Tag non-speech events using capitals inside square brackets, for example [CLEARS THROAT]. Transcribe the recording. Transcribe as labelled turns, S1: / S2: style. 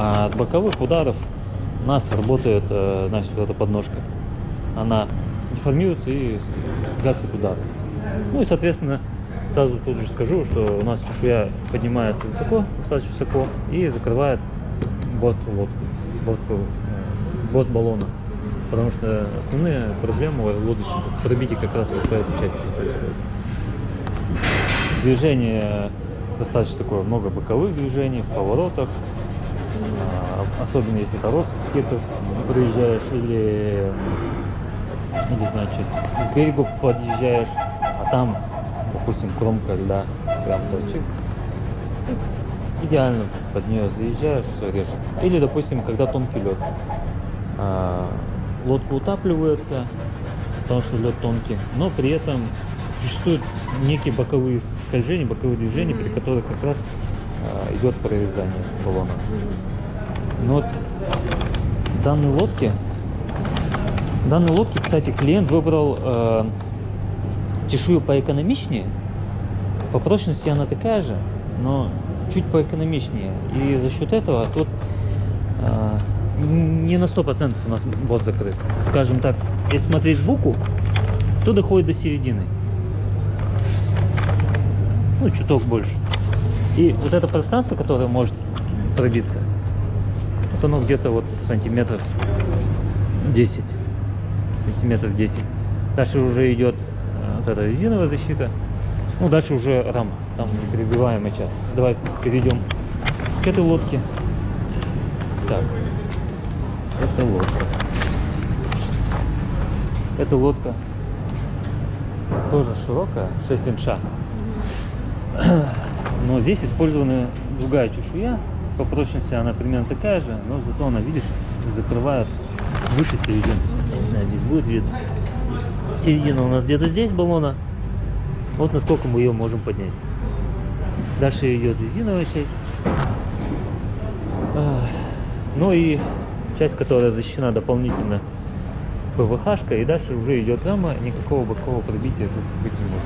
S1: А от боковых ударов у нас работает, э, значит, вот эта подножка. Она деформируется и гасит удар. Ну и, соответственно, сразу тут же скажу, что у нас чешуя поднимается высоко, достаточно высоко, и закрывает борт лодки, борт, э, борт баллона. Потому что основные проблемы у лодочников в пробитии как раз вот по этой части. Движение достаточно такое, много боковых движений, в поворотах, особенно если это какие-то проезжаешь или, или значит к берегу подъезжаешь, а там, допустим, кромка льда прям торчит. Идеально под нее заезжаешь, все режет. Или, допустим, когда тонкий лед. А, лодка утапливается, потому что лед тонкий, но при этом существуют некие боковые скольжения, боковые движения, при которых как раз идет прорезание баллона. Но вот данной лодке, в данной лодке, кстати, клиент выбрал э, чешую поэкономичнее. По прочности она такая же, но чуть поэкономичнее. И за счет этого тут э, не на сто процентов у нас бот закрыт. Скажем так, если смотреть сбоку, то доходит до середины. Ну, чуток больше. И вот это пространство, которое может пробиться, вот оно где-то вот сантиметров 10. Сантиметров 10. Дальше уже идет э, вот эта резиновая защита. Ну, дальше уже рама. Там непробиваемая часть. Давай перейдем к этой лодке. Так. Это лодка. Эта лодка тоже широкая, 6 инча. [CLEARS THROAT] Но здесь использована другая чешуя. По прочности она примерно такая же, но зато она, видишь, закрывает выше середины. Я не знаю, здесь будет видно. Середина у нас где-то здесь баллона. Вот насколько мы ее можем поднять. Дальше идет резиновая часть. Ну и часть, которая защищена дополнительно ПВХ, и дальше уже идет рама, никакого бокового пробития тут быть не может.